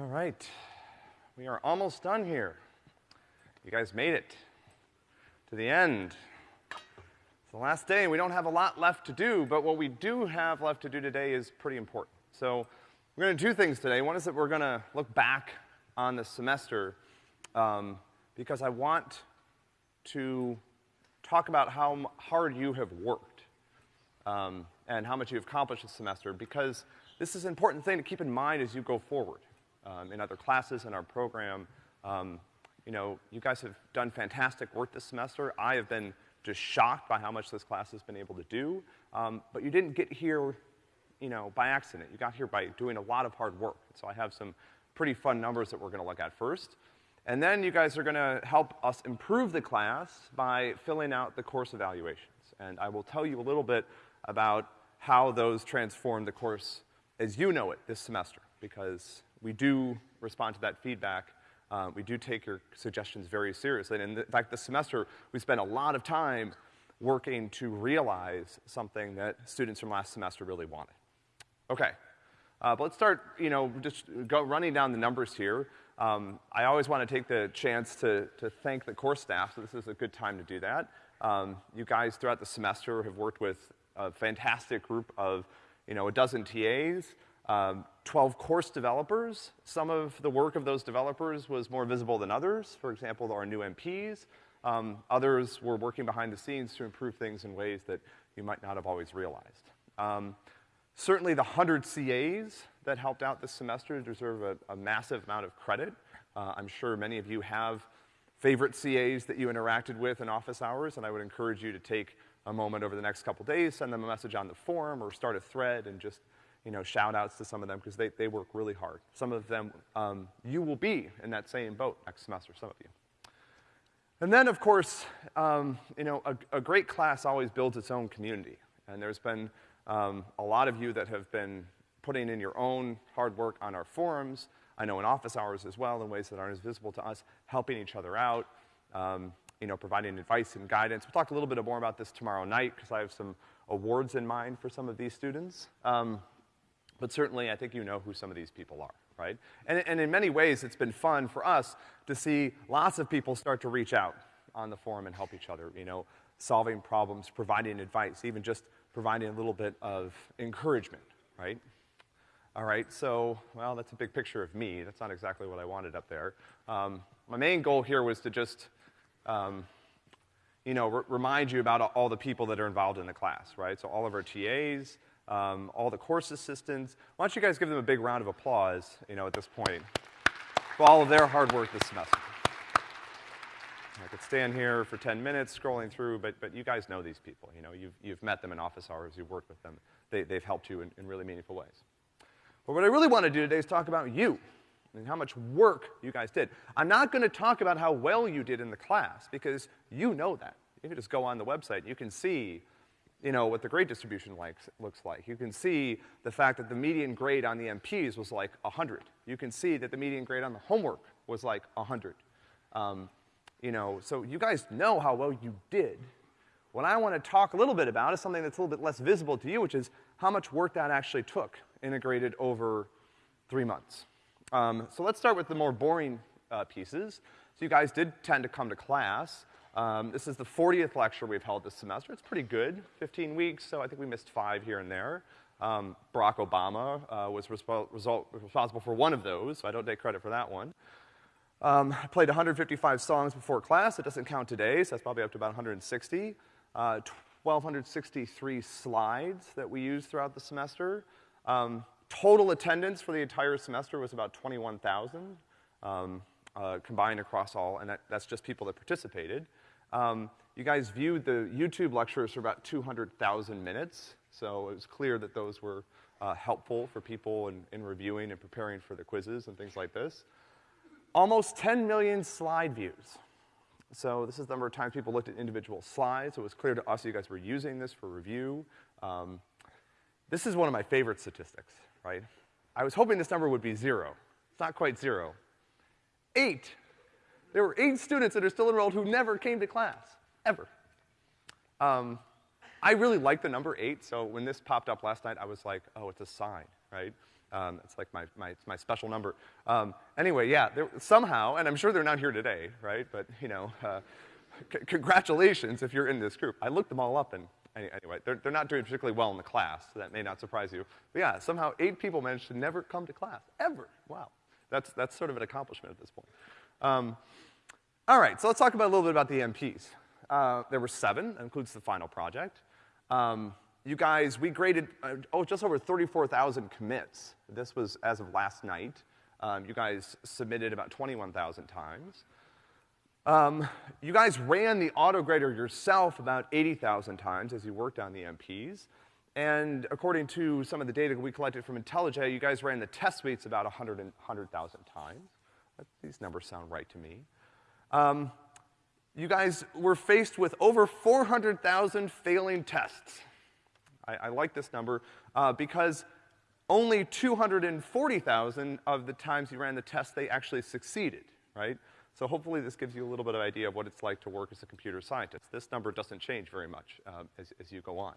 All right. We are almost done here. You guys made it to the end. It's the last day, and we don't have a lot left to do, but what we do have left to do today is pretty important. So, we're gonna do two things today. One is that we're gonna look back on the semester, um, because I want to talk about how hard you have worked, um, and how much you've accomplished this semester, because this is an important thing to keep in mind as you go forward, um, in other classes in our program. Um, you know, you guys have done fantastic work this semester. I have been just shocked by how much this class has been able to do. Um, but you didn't get here, you know, by accident. You got here by doing a lot of hard work. So I have some pretty fun numbers that we're gonna look at first. And then you guys are gonna help us improve the class by filling out the course evaluations. And I will tell you a little bit about how those transform the course as you know it this semester, because we do respond to that feedback uh, we do take your suggestions very seriously. And in fact, this semester, we spent a lot of time working to realize something that students from last semester really wanted. Okay. Uh, but let's start, you know, just go running down the numbers here. Um, I always want to take the chance to, to thank the course staff, so this is a good time to do that. Um, you guys throughout the semester have worked with a fantastic group of, you know, a dozen TAs, um, 12 course developers. Some of the work of those developers was more visible than others. For example, our new MPs. Um, others were working behind the scenes to improve things in ways that you might not have always realized. Um, certainly the 100 CAs that helped out this semester deserve a, a massive amount of credit. Uh, I'm sure many of you have favorite CAs that you interacted with in office hours, and I would encourage you to take a moment over the next couple days, send them a message on the forum or start a thread and just you know, shout outs to some of them because they, they work really hard. Some of them, um, you will be in that same boat next semester, some of you. And then, of course, um, you know, a, a, great class always builds its own community. And there's been um, a lot of you that have been putting in your own hard work on our forums. I know in office hours as well, in ways that aren't as visible to us, helping each other out, um, you know, providing advice and guidance. We'll talk a little bit more about this tomorrow night because I have some awards in mind for some of these students. Um, but certainly, I think you know who some of these people are, right? And, and in many ways, it's been fun for us to see lots of people start to reach out on the forum and help each other, you know, solving problems, providing advice, even just providing a little bit of encouragement, right? All right, so, well, that's a big picture of me. That's not exactly what I wanted up there. Um, my main goal here was to just, um, you know, remind you about all the people that are involved in the class, right? So all of our TAs, um, all the course assistants. Why don't you guys give them a big round of applause, you know, at this point, for all of their hard work this semester. I could stand here for 10 minutes scrolling through, but, but you guys know these people, you know, you've, you've met them in office hours, you've worked with them. They, they've helped you in, in really meaningful ways. But what I really want to do today is talk about you and how much work you guys did. I'm not going to talk about how well you did in the class, because you know that. You can just go on the website, you can see you know, what the grade distribution likes, looks like. You can see the fact that the median grade on the MPs was like 100. You can see that the median grade on the homework was like 100. Um, you know, so you guys know how well you did. What I want to talk a little bit about is something that's a little bit less visible to you, which is how much work that actually took, integrated over three months. Um, so let's start with the more boring uh, pieces. So you guys did tend to come to class. Um, this is the 40th lecture we've held this semester. It's pretty good, 15 weeks, so I think we missed five here and there. Um, Barack Obama uh, was responsible for one of those, so I don't take credit for that one. Um, I played 155 songs before class. It doesn't count today, so that's probably up to about 160. Uh, 1,263 slides that we used throughout the semester. Um, total attendance for the entire semester was about 21,000 um, uh, combined across all, and that, that's just people that participated. Um, you guys viewed the YouTube lectures for about 200,000 minutes, so it was clear that those were uh, helpful for people in, in reviewing and preparing for the quizzes and things like this. Almost 10 million slide views. So this is the number of times people looked at individual slides, so it was clear to us you guys were using this for review. Um, this is one of my favorite statistics, right? I was hoping this number would be zero. It's not quite zero. Eight there were eight students that are still enrolled who never came to class, ever. Um, I really like the number eight, so when this popped up last night, I was like, oh, it's a sign, right? Um, it's like my, my, my special number. Um, anyway, yeah, there, somehow, and I'm sure they're not here today, right? But, you know, uh, congratulations if you're in this group. I looked them all up and anyway, they're, they're not doing particularly well in the class, so that may not surprise you. But yeah, somehow eight people managed to never come to class, ever. Wow. That's, that's sort of an accomplishment at this point. Um, all right, so let's talk about a little bit about the MPs. Uh, there were seven, that includes the final project. Um, you guys, we graded, uh, oh, just over 34,000 commits. This was as of last night. Um, you guys submitted about 21,000 times. Um, you guys ran the autograder yourself about 80,000 times as you worked on the MPs. And according to some of the data we collected from IntelliJ, you guys ran the test suites about 100,000 100, times. These numbers sound right to me. Um, you guys were faced with over 400,000 failing tests. I, I like this number uh, because only 240,000 of the times you ran the test, they actually succeeded, right? So hopefully this gives you a little bit of idea of what it's like to work as a computer scientist. This number doesn't change very much um, as, as, you go on.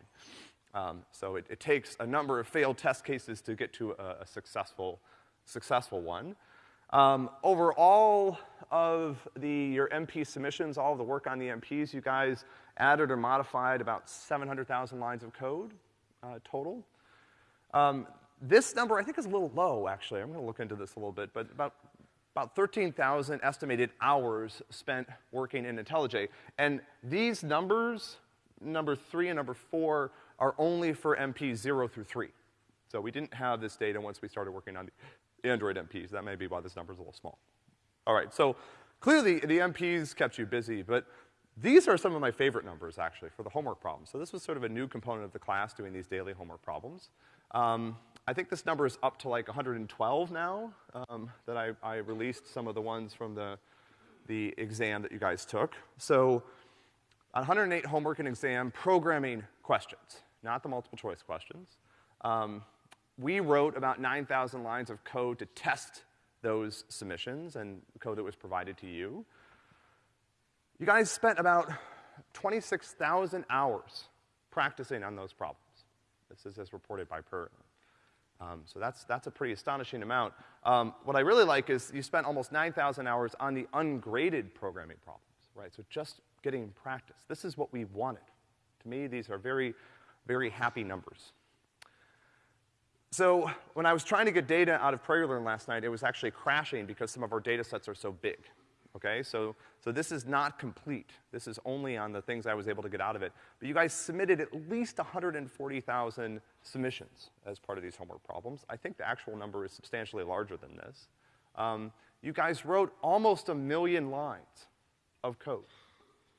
Um, so it, it, takes a number of failed test cases to get to a, a successful, successful one. Um, over all of the, your MP submissions, all of the work on the MPs, you guys added or modified about 700,000 lines of code uh, total. Um, this number I think is a little low, actually. I'm gonna look into this a little bit, but about, about 13,000 estimated hours spent working in IntelliJ. And these numbers, number three and number four, are only for MPs zero through three. So we didn't have this data once we started working on the Android MPs. That may be why this number is a little small. All right, so clearly the MPs kept you busy, but these are some of my favorite numbers, actually, for the homework problems. So this was sort of a new component of the class, doing these daily homework problems. Um, I think this number is up to like 112 now, um, that I, I, released some of the ones from the, the exam that you guys took. So 108 homework and exam programming questions, not the multiple choice questions. Um, we wrote about 9,000 lines of code to test those submissions and code that was provided to you. You guys spent about 26,000 hours practicing on those problems. This is as reported by Per. Um, so that's, that's a pretty astonishing amount. Um, what I really like is you spent almost 9,000 hours on the ungraded programming problems, right? So just getting practice. This is what we wanted. To me, these are very, very happy numbers. So when I was trying to get data out of PrairieLearn last night, it was actually crashing because some of our data sets are so big. Okay, so, so this is not complete. This is only on the things I was able to get out of it. But you guys submitted at least 140,000 submissions as part of these homework problems. I think the actual number is substantially larger than this. Um, you guys wrote almost a million lines of code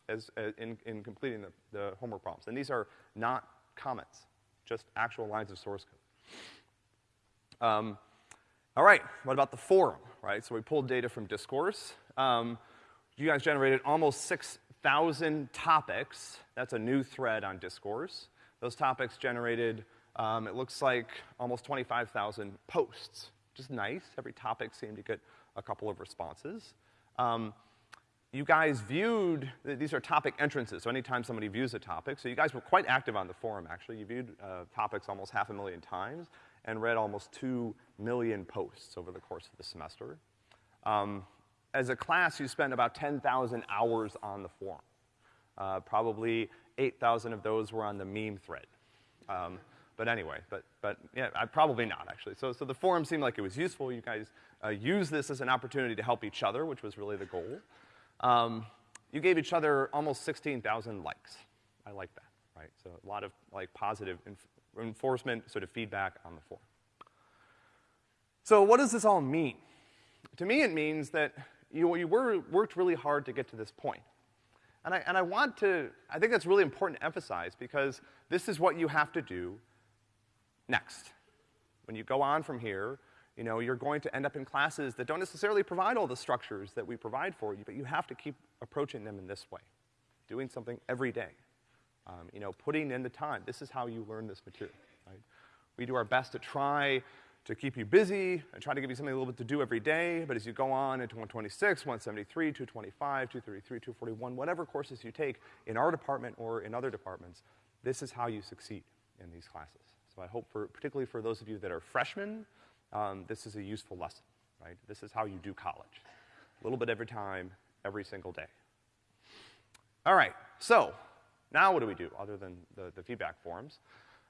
as, as in, in completing the, the homework problems. And these are not comments, just actual lines of source code. Um, all right, what about the forum, right? So we pulled data from Discourse. Um, you guys generated almost 6,000 topics. That's a new thread on Discourse. Those topics generated, um, it looks like almost 25,000 posts. Just nice. Every topic seemed to get a couple of responses. Um, you guys viewed, these are topic entrances, so anytime somebody views a topic, so you guys were quite active on the forum, actually. You viewed uh, topics almost half a million times and read almost 2 million posts over the course of the semester. Um, as a class, you spent about 10,000 hours on the forum. Uh, probably 8,000 of those were on the meme thread. Um, but anyway, but, but yeah, I, probably not actually. So, so the forum seemed like it was useful. You guys uh, used this as an opportunity to help each other, which was really the goal. Um, you gave each other almost 16,000 likes. I like that, right? So a lot of like positive enforcement, sort of feedback on the forum. So what does this all mean? To me, it means that you, you were, worked really hard to get to this point. And I, and I want to, I think that's really important to emphasize because this is what you have to do next. When you go on from here, you know, you're going to end up in classes that don't necessarily provide all the structures that we provide for you, but you have to keep approaching them in this way, doing something every day. Um, you know, putting in the time. This is how you learn this material, right? We do our best to try to keep you busy and try to give you something a little bit to do every day, but as you go on into 126, 173, 225, 233, 241, whatever courses you take in our department or in other departments, this is how you succeed in these classes. So I hope for, particularly for those of you that are freshmen um, this is a useful lesson, right? This is how you do college. A little bit every time, every single day. All right, so now what do we do other than the, the feedback forms?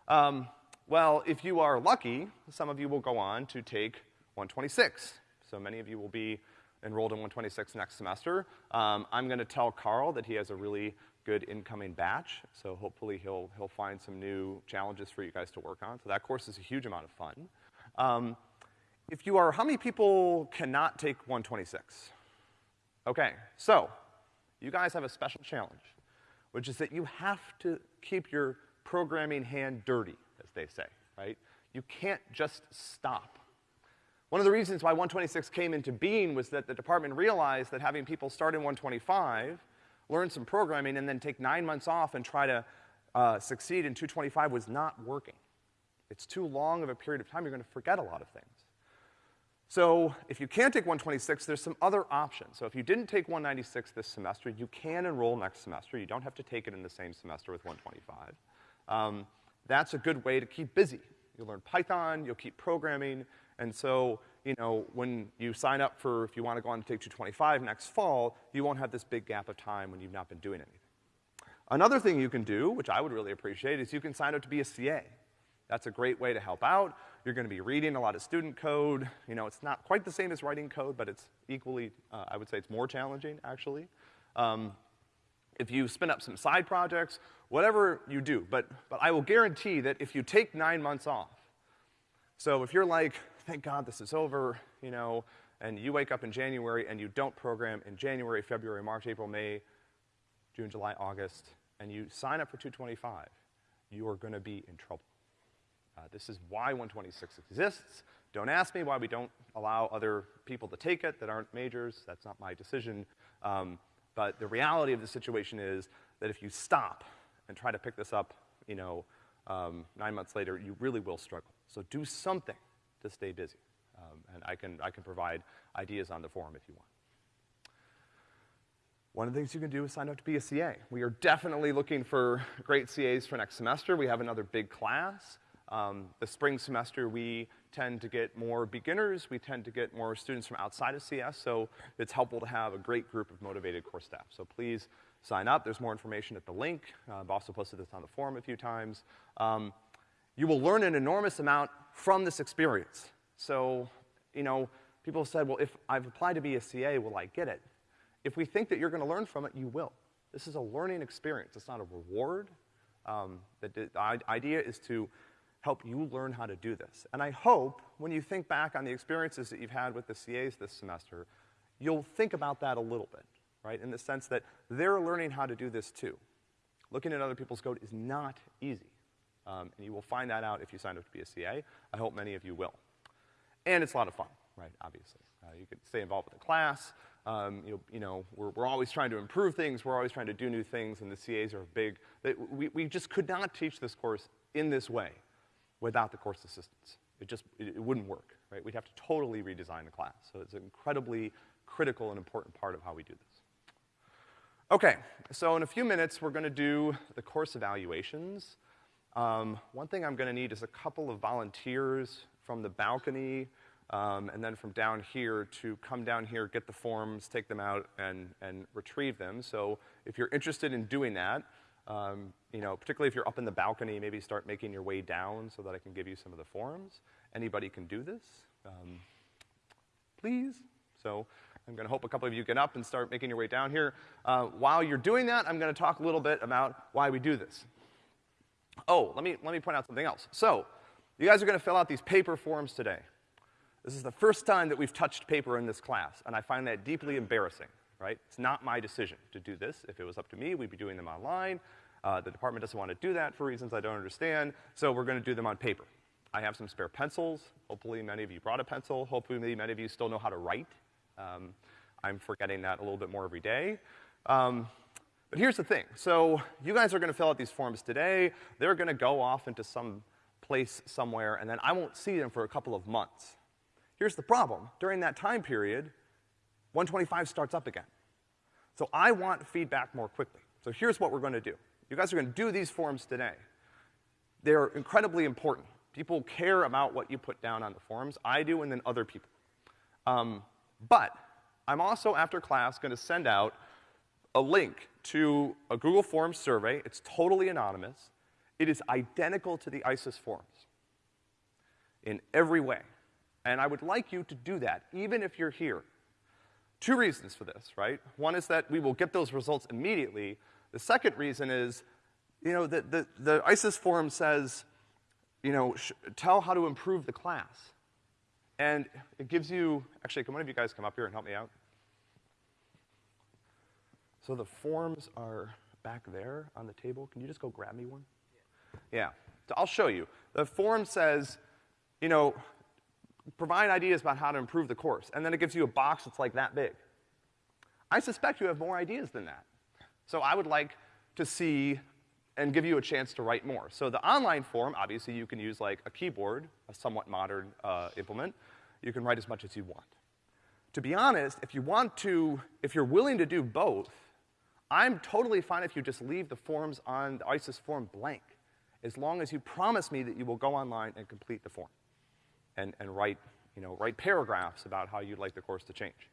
Um, well, if you are lucky, some of you will go on to take 126. So many of you will be enrolled in 126 next semester. Um, I'm gonna tell Carl that he has a really good incoming batch, so hopefully he'll, he'll find some new challenges for you guys to work on. So that course is a huge amount of fun. Um, if you are, how many people cannot take 126? Okay, so you guys have a special challenge, which is that you have to keep your programming hand dirty, as they say, right? You can't just stop. One of the reasons why 126 came into being was that the department realized that having people start in 125, learn some programming, and then take nine months off and try to uh, succeed in 225 was not working. It's too long of a period of time, you're gonna forget a lot of things. So if you can't take 126, there's some other options. So if you didn't take 196 this semester, you can enroll next semester. You don't have to take it in the same semester with 125. Um, that's a good way to keep busy. You'll learn Python, you'll keep programming, and so, you know, when you sign up for, if you wanna go on to take 225 next fall, you won't have this big gap of time when you've not been doing anything. Another thing you can do, which I would really appreciate, is you can sign up to be a CA. That's a great way to help out. You're gonna be reading a lot of student code. You know, it's not quite the same as writing code, but it's equally, uh, I would say it's more challenging, actually. Um, if you spin up some side projects, whatever you do, but, but I will guarantee that if you take nine months off, so if you're like, thank God this is over, you know, and you wake up in January and you don't program in January, February, March, April, May, June, July, August, and you sign up for 225, you are gonna be in trouble. Uh, this is why 126 exists. Don't ask me why we don't allow other people to take it that aren't majors. That's not my decision. Um, but the reality of the situation is that if you stop and try to pick this up, you know, um, nine months later, you really will struggle. So do something to stay busy. Um, and I can, I can provide ideas on the forum if you want. One of the things you can do is sign up to be a CA. We are definitely looking for great CAs for next semester. We have another big class. Um, the spring semester, we tend to get more beginners, we tend to get more students from outside of CS, so it's helpful to have a great group of motivated course staff. So please sign up. There's more information at the link. Uh, I've also posted this on the forum a few times. Um, you will learn an enormous amount from this experience. So, you know, people have said, well, if I've applied to be a CA, will I get it? If we think that you're gonna learn from it, you will. This is a learning experience. It's not a reward. Um, the, the idea is to help you learn how to do this. And I hope when you think back on the experiences that you've had with the CAs this semester, you'll think about that a little bit, right? In the sense that they're learning how to do this too. Looking at other people's code is not easy. Um, and you will find that out if you sign up to be a CA. I hope many of you will. And it's a lot of fun, right, obviously. Uh, you can stay involved with the class. Um, you, know, you know we're, we're always trying to improve things. We're always trying to do new things, and the CAs are big. They, we, we just could not teach this course in this way without the course assistants. It just, it, it wouldn't work, right? We'd have to totally redesign the class. So it's an incredibly critical and important part of how we do this. Okay, so in a few minutes, we're gonna do the course evaluations. Um, one thing I'm gonna need is a couple of volunteers from the balcony, um, and then from down here to come down here, get the forms, take them out, and, and retrieve them. So if you're interested in doing that, um, you know, particularly if you're up in the balcony, maybe start making your way down so that I can give you some of the forms. Anybody can do this. Um, please. So I'm gonna hope a couple of you get up and start making your way down here. Uh, while you're doing that, I'm gonna talk a little bit about why we do this. Oh, let me, let me point out something else. So, you guys are gonna fill out these paper forms today. This is the first time that we've touched paper in this class, and I find that deeply embarrassing right? It's not my decision to do this. If it was up to me, we'd be doing them online. Uh, the department doesn't want to do that for reasons I don't understand, so we're gonna do them on paper. I have some spare pencils. Hopefully many of you brought a pencil. Hopefully many of you still know how to write. Um, I'm forgetting that a little bit more every day. Um, but here's the thing. So you guys are gonna fill out these forms today. They're gonna go off into some place somewhere, and then I won't see them for a couple of months. Here's the problem. During that time period, 125 starts up again. So I want feedback more quickly. So here's what we're gonna do. You guys are gonna do these forms today. They're incredibly important. People care about what you put down on the forums. I do, and then other people. Um, but I'm also, after class, gonna send out a link to a Google Forms survey. It's totally anonymous. It is identical to the ICES forms in every way. And I would like you to do that, even if you're here. Two reasons for this, right? One is that we will get those results immediately. The second reason is, you know, the, the, the ICES forum says, you know, tell how to improve the class. And it gives you, actually, can one of you guys come up here and help me out? So the forms are back there on the table. Can you just go grab me one? Yeah. yeah. So I'll show you. The form says, you know, provide ideas about how to improve the course. And then it gives you a box that's like that big. I suspect you have more ideas than that. So I would like to see and give you a chance to write more. So the online form, obviously you can use like a keyboard, a somewhat modern uh, implement. You can write as much as you want. To be honest, if you want to, if you're willing to do both, I'm totally fine if you just leave the forms on the ICES form blank, as long as you promise me that you will go online and complete the form and, and write, you know, write paragraphs about how you'd like the course to change.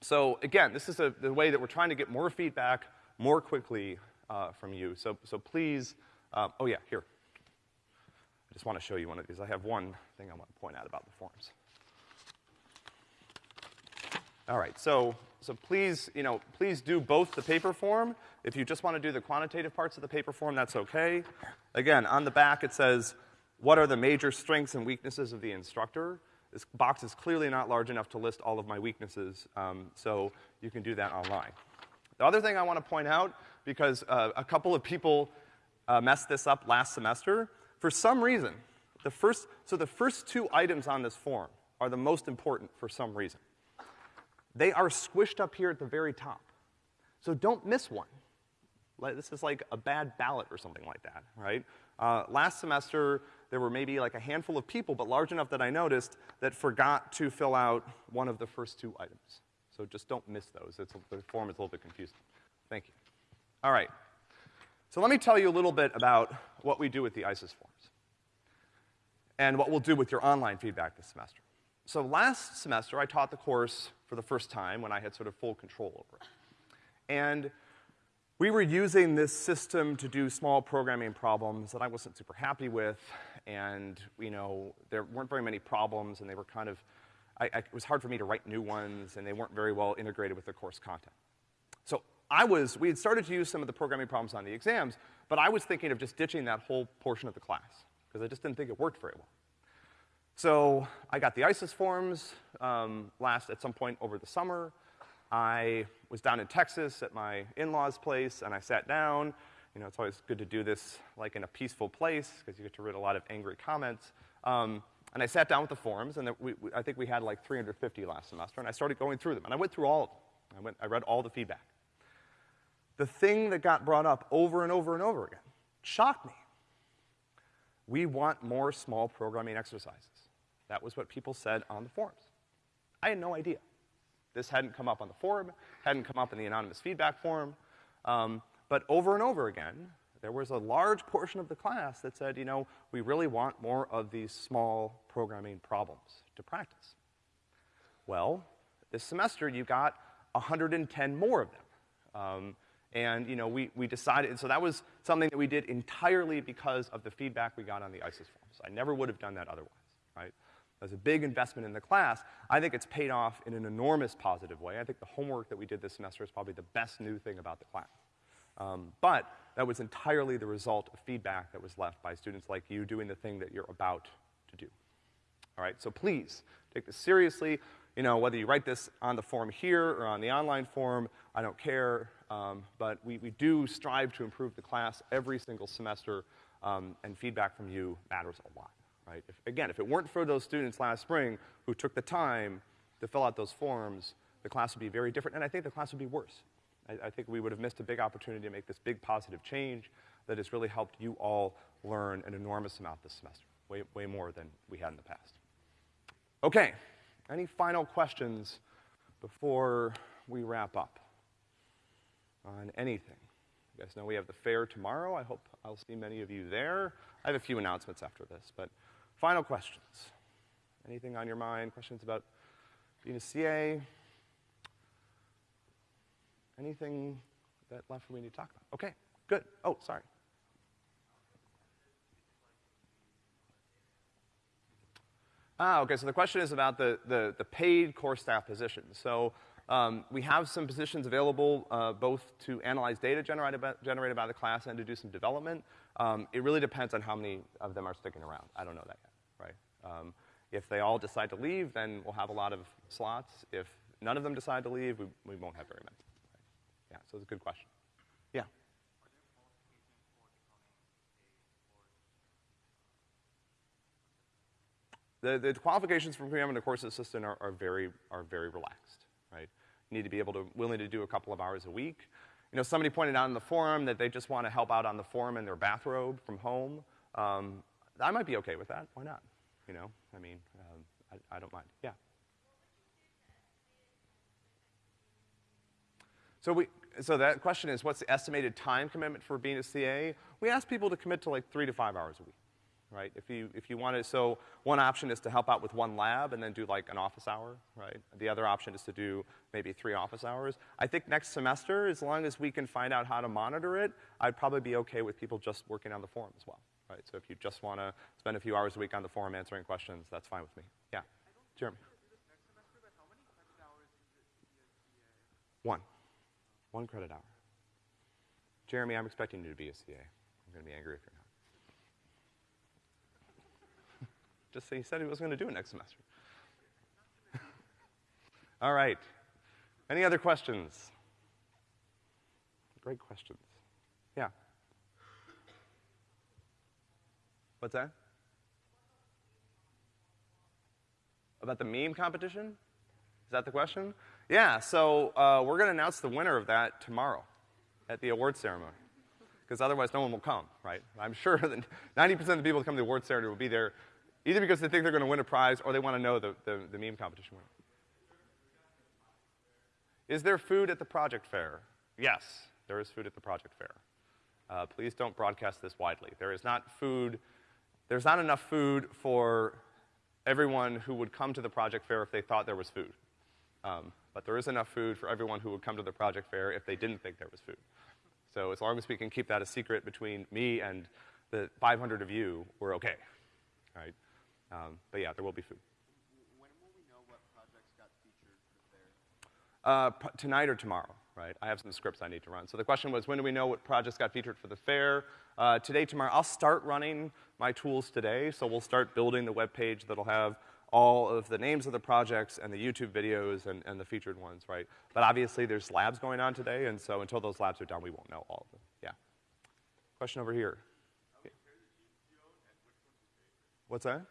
So again, this is a, the way that we're trying to get more feedback more quickly uh, from you. So, so please, uh, oh yeah, here. I just want to show you one of these. I have one thing I want to point out about the forms. All right, so, so please, you know, please do both the paper form. If you just want to do the quantitative parts of the paper form, that's okay. Again, on the back it says, what are the major strengths and weaknesses of the instructor? This box is clearly not large enough to list all of my weaknesses, um, so you can do that online. The other thing I want to point out, because uh, a couple of people uh, messed this up last semester, for some reason, the first, so the first two items on this form are the most important for some reason. They are squished up here at the very top. So don't miss one. This is like a bad ballot or something like that, right? Uh, last semester, there were maybe like a handful of people, but large enough that I noticed, that forgot to fill out one of the first two items. So just don't miss those. It's, the form is a little bit confusing. Thank you. All right. So let me tell you a little bit about what we do with the ICES forms and what we'll do with your online feedback this semester. So last semester, I taught the course for the first time when I had sort of full control over it. And we were using this system to do small programming problems that I wasn't super happy with, and, you know, there weren't very many problems, and they were kind of, I, I, it was hard for me to write new ones, and they weren't very well integrated with the course content. So I was, we had started to use some of the programming problems on the exams, but I was thinking of just ditching that whole portion of the class, because I just didn't think it worked very well. So I got the ICES forms um, last at some point over the summer. I was down in Texas at my in-laws' place, and I sat down. You know, it's always good to do this like in a peaceful place because you get to read a lot of angry comments. Um, and I sat down with the forums, and we, we, I think we had like 350 last semester, and I started going through them. And I went through all of them. I, went, I read all the feedback. The thing that got brought up over and over and over again shocked me. We want more small programming exercises. That was what people said on the forums. I had no idea. This hadn't come up on the forum, hadn't come up in the anonymous feedback forum. Um, but over and over again, there was a large portion of the class that said, you know, we really want more of these small programming problems to practice. Well, this semester you got 110 more of them. Um, and, you know, we, we decided, so that was something that we did entirely because of the feedback we got on the ICES forums. I never would have done that otherwise, right? As a big investment in the class, I think it's paid off in an enormous positive way. I think the homework that we did this semester is probably the best new thing about the class. Um, but that was entirely the result of feedback that was left by students like you doing the thing that you're about to do. All right, so please take this seriously. You know, whether you write this on the form here or on the online form, I don't care. Um, but we, we do strive to improve the class every single semester, um, and feedback from you matters a lot right? If, again, if it weren't for those students last spring who took the time to fill out those forms, the class would be very different, and I think the class would be worse. I, I think we would have missed a big opportunity to make this big positive change that has really helped you all learn an enormous amount this semester, way, way more than we had in the past. Okay, any final questions before we wrap up on anything? You guys know we have the fair tomorrow. I hope I'll see many of you there. I have a few announcements after this, but final questions. Anything on your mind? Questions about being a CA? Anything that left for me to talk about? Okay, good. Oh, sorry. Ah, okay, so the question is about the, the, the paid core staff positions. So um, we have some positions available uh, both to analyze data generated by, generated by the class and to do some development. Um, it really depends on how many of them are sticking around. I don't know that yet? Um, if they all decide to leave, then we'll have a lot of slots. If none of them decide to leave, we, we won't have very many. Right? Yeah, so it's a good question. Yeah. The, the qualifications for becoming a course assistant are, are very, are very relaxed, right? You need to be able to, willing to do a couple of hours a week. You know, somebody pointed out in the forum that they just want to help out on the forum in their bathrobe from home. Um, I might be okay with that. Why not? You know, I mean, um, I, I don't mind. Yeah. So we, so that question is, what's the estimated time commitment for being a CA? We ask people to commit to like three to five hours a week right? If you, if you want to, so one option is to help out with one lab and then do like an office hour, right? The other option is to do maybe three office hours. I think next semester, as long as we can find out how to monitor it, I'd probably be okay with people just working on the forum as well, right? So if you just want to spend a few hours a week on the forum answering questions, that's fine with me. Yeah, Jeremy. One. One credit hour. Jeremy, I'm expecting you to be a CA. I'm gonna be angry if you're not. Just say he said he was gonna do it next semester. All right. Any other questions? Great questions. Yeah. What's that? About the meme competition? Is that the question? Yeah, so uh, we're gonna announce the winner of that tomorrow at the award ceremony. Because otherwise no one will come, right? I'm sure that 90% of the people that come to the award ceremony will be there either because they think they're gonna win a prize or they wanna know the, the, the meme competition winner. Is there food at the project fair? Yes, there is food at the project fair. Uh, please don't broadcast this widely. There is not food, there's not enough food for everyone who would come to the project fair if they thought there was food. Um, but there is enough food for everyone who would come to the project fair if they didn't think there was food. So as long as we can keep that a secret between me and the 500 of you, we're okay, right? Um, but yeah, there will be food. When will we know what projects got featured for the fair? Uh, tonight or tomorrow, right? I have some scripts I need to run. So the question was, when do we know what projects got featured for the fair? Uh, today, tomorrow. I'll start running my tools today, so we'll start building the web page that'll have all of the names of the projects and the YouTube videos and, and the featured ones, right? But obviously, there's labs going on today, and so until those labs are done, we won't know all of them. Yeah. Question over here. Yeah. What's that?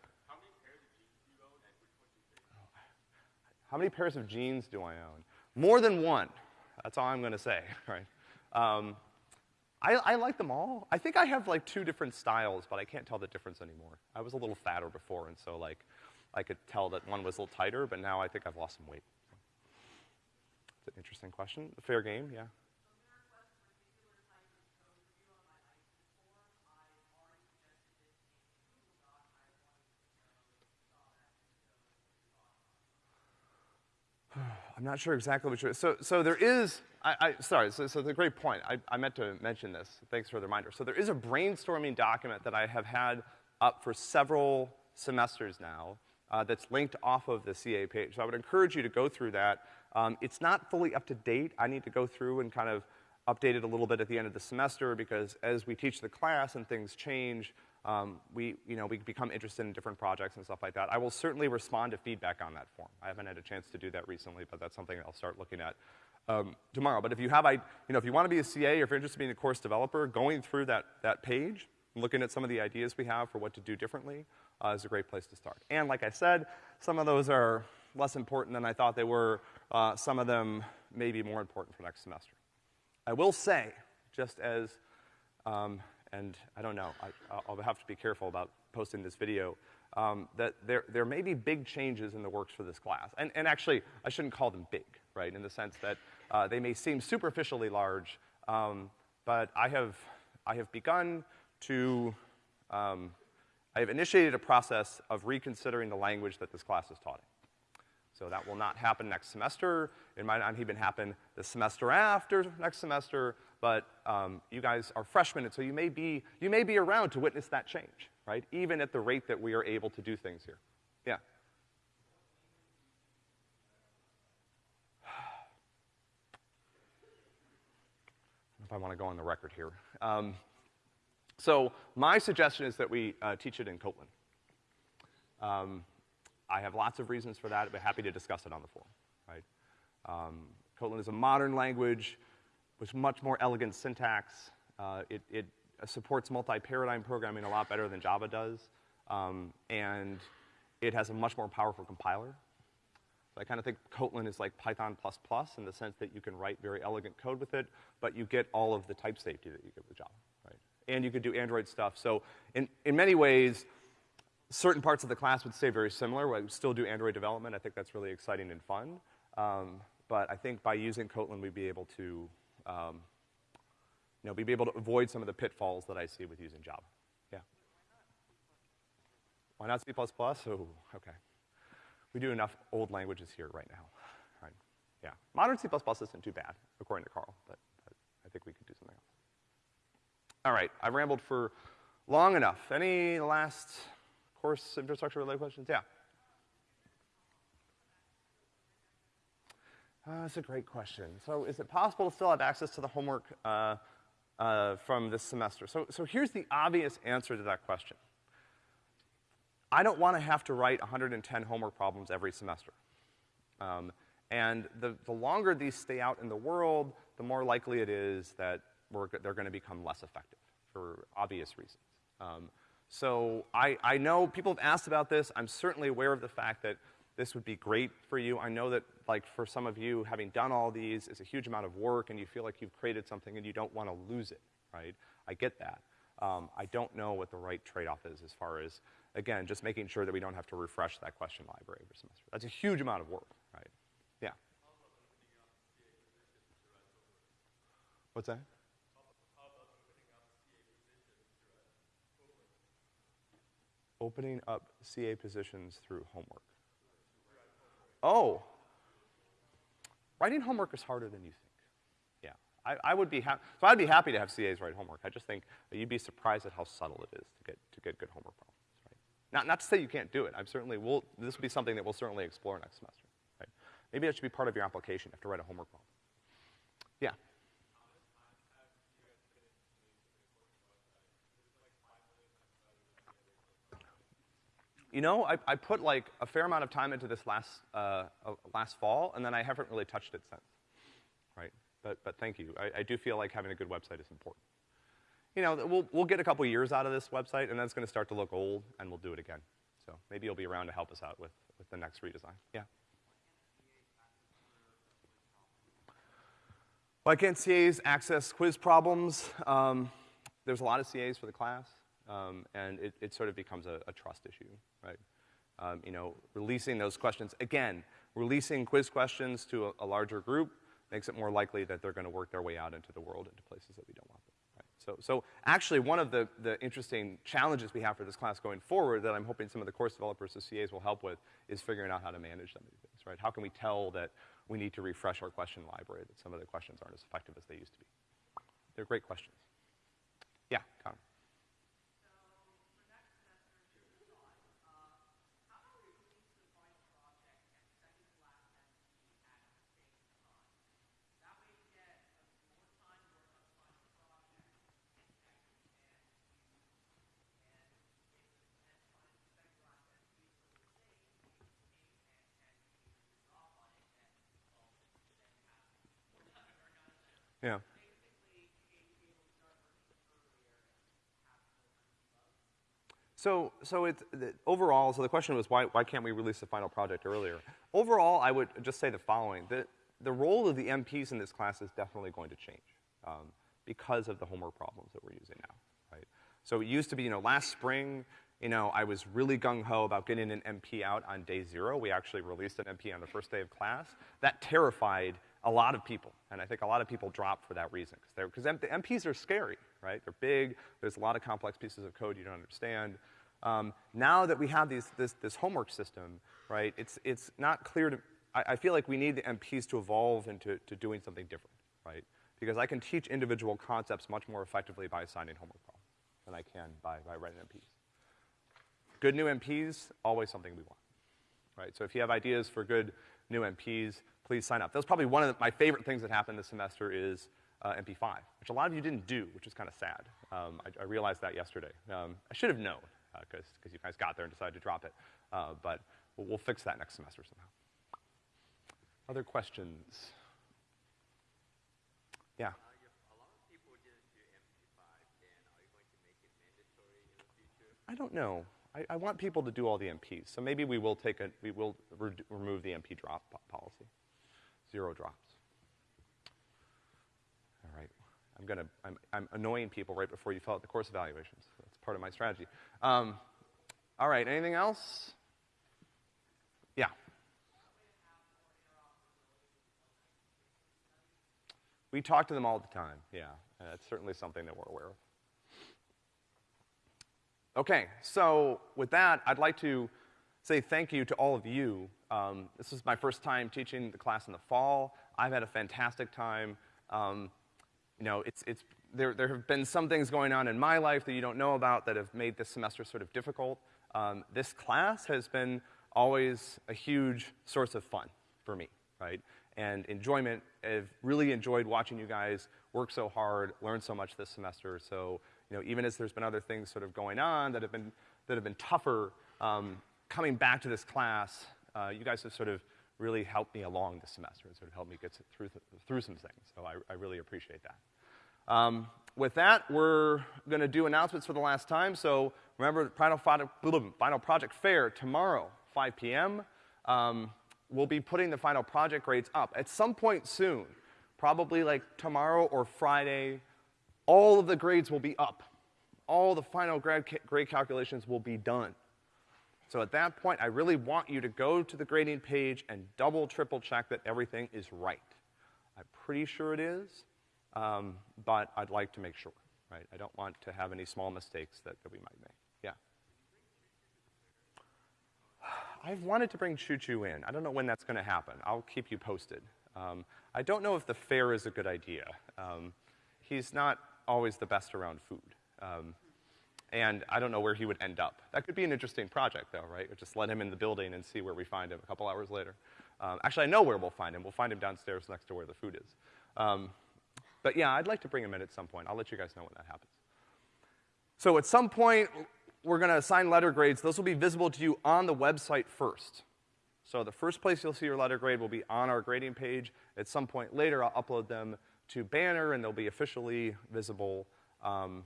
How many pairs of jeans do I own? More than one. That's all I'm gonna say, right? Um, I, I, like them all. I think I have like two different styles, but I can't tell the difference anymore. I was a little fatter before, and so like, I could tell that one was a little tighter, but now I think I've lost some weight. It's an interesting question. Fair game, yeah. I'm not sure exactly you're, so, so there is, I, I sorry, so, so the great point. I, I meant to mention this. Thanks for the reminder. So there is a brainstorming document that I have had up for several semesters now uh, that's linked off of the CA page. So I would encourage you to go through that. Um, it's not fully up to date. I need to go through and kind of update it a little bit at the end of the semester because as we teach the class and things change, um, we, you know, we become interested in different projects and stuff like that. I will certainly respond to feedback on that form. I haven't had a chance to do that recently, but that's something I'll start looking at um, tomorrow. But if you have, I, you know, if you want to be a CA or if you're interested in being a course developer, going through that, that page, looking at some of the ideas we have for what to do differently uh, is a great place to start. And like I said, some of those are less important than I thought they were. Uh, some of them may be more important for next semester. I will say, just as um, and I don't know, I, will have to be careful about posting this video, um, that there, there may be big changes in the works for this class. And, and actually, I shouldn't call them big, right, in the sense that uh, they may seem superficially large, um, but I have, I have begun to, um, I have initiated a process of reconsidering the language that this class is taught in. So that will not happen next semester. It might not even happen the semester after next semester, but um, you guys are freshmen, and so you may be, you may be around to witness that change, right? Even at the rate that we are able to do things here. Yeah. if I want to go on the record here. Um, so my suggestion is that we uh, teach it in Kotlin. Um, I have lots of reasons for that. I'd happy to discuss it on the forum, right? Um, Kotlin is a modern language with much more elegant syntax. Uh, it, it supports multi-paradigm programming a lot better than Java does. Um, and it has a much more powerful compiler. So I kind of think Kotlin is like Python++ plus in the sense that you can write very elegant code with it, but you get all of the type safety that you get with Java, right? And you could do Android stuff. So in, in many ways, certain parts of the class would stay very similar. We still do Android development. I think that's really exciting and fun. Um, but I think by using Kotlin, we'd be able to, um, you know, be able to avoid some of the pitfalls that I see with using Java. Yeah. Why not C++? Oh, okay. We do enough old languages here right now. Right. Yeah. Modern C++ isn't too bad, according to Carl, but, but I think we could do something else. All right, I've rambled for long enough. Any last course infrastructure related questions? Yeah. Uh, that's a great question. So is it possible to still have access to the homework uh, uh, from this semester? So, so here's the obvious answer to that question. I don't want to have to write 110 homework problems every semester. Um, and the, the longer these stay out in the world, the more likely it is that they're going to become less effective for obvious reasons. Um, so I, I know people have asked about this. I'm certainly aware of the fact that this would be great for you. I know that, like, for some of you, having done all these is a huge amount of work and you feel like you've created something and you don't want to lose it, right? I get that. Um, I don't know what the right trade-off is as far as, again, just making sure that we don't have to refresh that question library every semester. That's a huge amount of work, right? Yeah. What's that? Opening up CA positions through homework. Oh. Writing homework is harder than you think. Yeah. I, I would be happy, so I'd be happy to have CAs write homework. I just think you'd be surprised at how subtle it is to get, to get good homework problems, right? Not, not to say you can't do it. I'm certainly, will this will be something that we'll certainly explore next semester, right? Maybe that should be part of your application. You have to write a homework problem. Yeah. You know, I, I put like a fair amount of time into this last, uh, uh, last fall, and then I haven't really touched it since, right? But, but thank you. I, I do feel like having a good website is important. You know, we'll, we'll get a couple years out of this website, and then it's gonna start to look old, and we'll do it again. So maybe you'll be around to help us out with, with the next redesign. Yeah. Why can't CAs access quiz problems? Um, there's a lot of CAs for the class. Um, and it, it, sort of becomes a, a trust issue, right? Um, you know, releasing those questions, again, releasing quiz questions to a, a, larger group makes it more likely that they're gonna work their way out into the world, into places that we don't want them, right? So, so actually one of the, the interesting challenges we have for this class going forward that I'm hoping some of the course developers of CAs will help with is figuring out how to manage some of these things, right? How can we tell that we need to refresh our question library, that some of the questions aren't as effective as they used to be? They're great questions. Yeah, Connor. Yeah. So, so it's, overall, so the question was why, why can't we release the final project earlier? Overall, I would just say the following. The, the role of the MPs in this class is definitely going to change um, because of the homework problems that we're using now, right? So it used to be, you know, last spring, you know, I was really gung-ho about getting an MP out on day zero. We actually released an MP on the first day of class. That terrified a lot of people. And I think a lot of people drop for that reason, because the MPs are scary, right? They're big, there's a lot of complex pieces of code you don't understand. Um, now that we have these, this, this homework system, right, it's, it's not clear to, I, I feel like we need the MPs to evolve into to doing something different, right? Because I can teach individual concepts much more effectively by assigning homework problems than I can by, by writing MPs. Good new MPs, always something we want, right? So if you have ideas for good new MPs, please sign up. That was probably one of the, my favorite things that happened this semester is uh, MP5, which a lot of you didn't do, which is kind of sad. Um, I, I, realized that yesterday. Um, I should have known, because uh, you guys got there and decided to drop it. Uh, but we'll, we'll fix that next semester somehow. Other questions? Yeah. I don't know. I, I, want people to do all the MPs, so maybe we will take a, we will re remove the MP drop policy. Zero drops. All right. I'm gonna, I'm, I'm annoying people right before you fill out the course evaluations. That's part of my strategy. Um, all right, anything else? Yeah. We talk to them all the time, yeah. That's certainly something that we're aware of. Okay, so with that, I'd like to say thank you to all of you. Um, this is my first time teaching the class in the fall. I've had a fantastic time. Um, you know, it's, it's, there, there have been some things going on in my life that you don't know about that have made this semester sort of difficult. Um, this class has been always a huge source of fun for me, right? And enjoyment. I've really enjoyed watching you guys work so hard, learn so much this semester. So you know, even as there's been other things sort of going on that have been, that have been tougher, um, coming back to this class, uh, you guys have sort of really helped me along this semester and sort of helped me get through, th through some things. So I, I really appreciate that. Um, with that, we're going to do announcements for the last time. So remember, final, final project fair tomorrow, 5 p.m. Um, we'll be putting the final project grades up at some point soon, probably like tomorrow or Friday all of the grades will be up. All the final grade, grade calculations will be done. So at that point, I really want you to go to the grading page and double, triple check that everything is right. I'm pretty sure it is, um, but I'd like to make sure, right? I don't want to have any small mistakes that, that we might make. Yeah. I've wanted to bring Choo Choo in. I don't know when that's going to happen. I'll keep you posted. Um, I don't know if the fair is a good idea. Um, he's not always the best around food. Um, and I don't know where he would end up. That could be an interesting project, though, right? Or just let him in the building and see where we find him a couple hours later. Um, actually, I know where we'll find him. We'll find him downstairs next to where the food is. Um, but yeah, I'd like to bring him in at some point. I'll let you guys know when that happens. So at some point, we're gonna assign letter grades. Those will be visible to you on the website first. So the first place you'll see your letter grade will be on our grading page. At some point later, I'll upload them to Banner, and they'll be officially visible, um,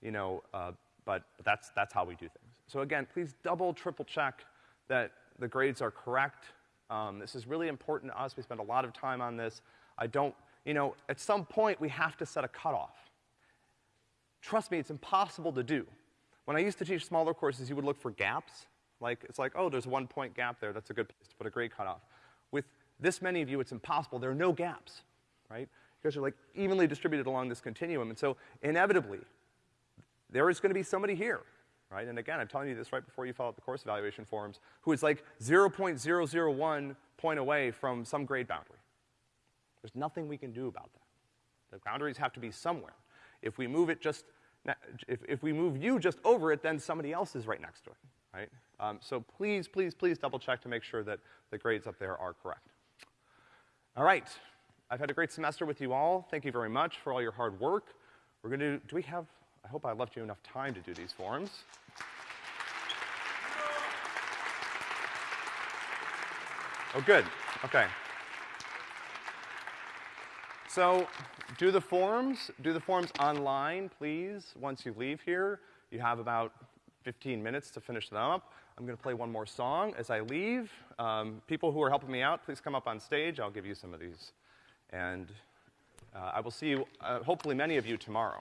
you know, uh, but that's, that's how we do things. So again, please double, triple check that the grades are correct. Um, this is really important to us. We spend a lot of time on this. I don't, you know, at some point we have to set a cutoff. Trust me, it's impossible to do. When I used to teach smaller courses, you would look for gaps. Like, it's like, oh, there's one point gap there. That's a good place to put a grade cutoff. With this many of you, it's impossible. There are no gaps, right? Are like evenly distributed along this continuum. And so inevitably, there is gonna be somebody here, right? And again, I'm telling you this right before you fill out the course evaluation forms, who is like 0.001 point away from some grade boundary. There's nothing we can do about that. The boundaries have to be somewhere. If we move it just, if, if we move you just over it, then somebody else is right next to it, right? Um, so please, please, please double check to make sure that the grades up there are correct. All right, I've had a great semester with you all. Thank you very much for all your hard work. We're going to, do we have, I hope I left you enough time to do these forms. Oh, good. Okay. So, do the forms, do the forms online, please, once you leave here. You have about 15 minutes to finish them up. I'm gonna play one more song as I leave. Um, people who are helping me out, please come up on stage. I'll give you some of these and uh, I will see you, uh, hopefully many of you tomorrow.